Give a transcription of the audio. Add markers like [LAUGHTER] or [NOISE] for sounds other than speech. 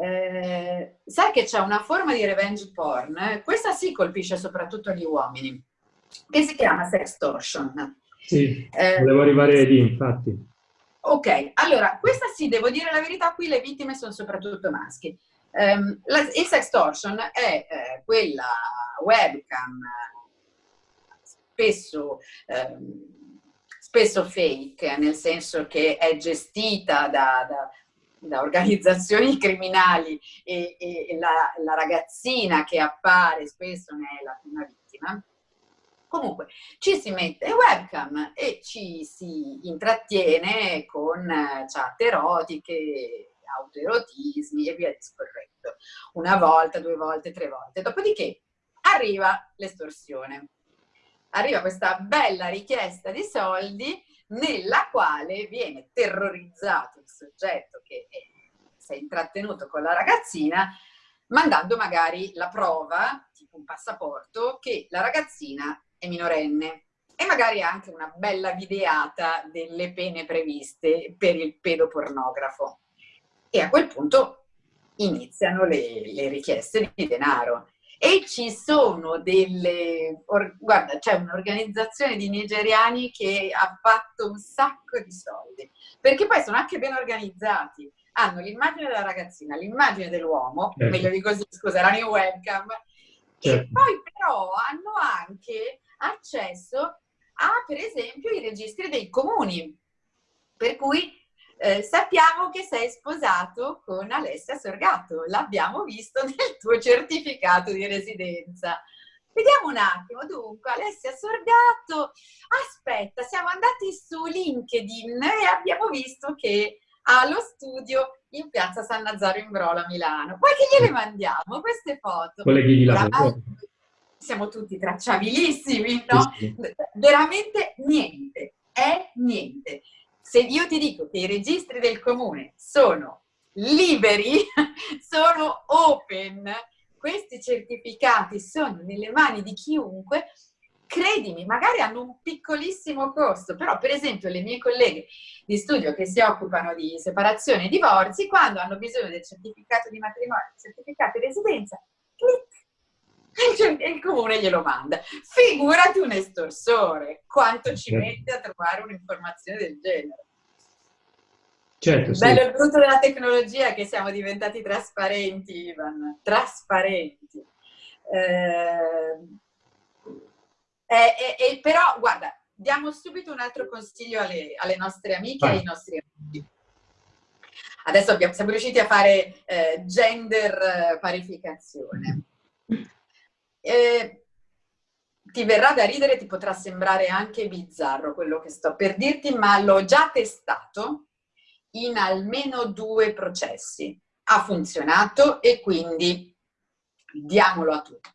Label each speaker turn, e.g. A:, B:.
A: Eh, sai che c'è una forma di revenge porn, eh? questa sì colpisce soprattutto gli uomini, che si chiama sextortion.
B: Sì, eh, volevo arrivare lì, infatti.
A: Ok, allora, questa sì, devo dire la verità, qui le vittime sono soprattutto maschi. Um, la, il sextortion è eh, quella webcam spesso, ehm, spesso fake, nel senso che è gestita da, da da organizzazioni [LAUGHS] criminali e, e la, la, ragazzina che appare spesso ne è la prima vittima. Comunque ci si mette webcam e ci si intrattiene con chat erotiche, autoerotismi e via discorrendo. Una volta, due volte, tre volte. Dopodiché arriva l'estorsione. Arriva questa bella richiesta di soldi nella quale viene terrorizzato il soggetto che si è intrattenuto con la ragazzina mandando magari la prova, tipo un passaporto, che la ragazzina è minorenne e magari anche una bella videata delle pene previste per il pedopornografo. E a quel punto iniziano le, le richieste di denaro e ci sono delle, guarda, c'è un'organizzazione di nigeriani che ha fatto un sacco di soldi, perché poi sono anche ben organizzati, hanno l'immagine della ragazzina, l'immagine dell'uomo, certo. meglio di così, scusa, erano in webcam, certo. e poi però hanno anche accesso a, per esempio, i registri dei comuni, per cui eh, sappiamo che sei sposato con Alessia Sorgato, l'abbiamo visto [LAUGHS] nel tuo certificato di residenza. Vediamo un attimo, dunque, Alessia Sorgato, aspetta, siamo andati su LinkedIn e abbiamo visto che ha lo studio in piazza San Nazaro in Brola, Milano. Poi che gliele mandiamo queste foto?
B: Colleghi di lavoro.
A: Siamo tutti tracciabilissimi, no? Veramente niente, è niente se io ti dico che i registri del comune sono liberi, [LAUGHS] sono open, questi certificati sono nelle mani di chiunque, credimi, magari hanno un piccolissimo costo, però per esempio le mie colleghe di studio che si occupano di separazione e divorzi, quando hanno bisogno del certificato di matrimonio, del certificato di residenza, e il comune glielo manda. Figurati un estorsore, quanto ci certo. mette a trovare un'informazione del genere.
B: Certo,
A: il bello e brutto della tecnologia è che siamo diventati trasparenti, Ivan, trasparenti. Eh, eh, eh, però, guarda, diamo subito un altro consiglio alle, alle nostre amiche ah. e ai nostri amici. Adesso abbiamo, siamo riusciti a fare eh, gender parificazione. Eh, ti verrà da ridere, ti potrà sembrare anche bizzarro quello che sto per dirti, ma l'ho già testato in almeno due processi. Ha funzionato e quindi diamolo a tutti.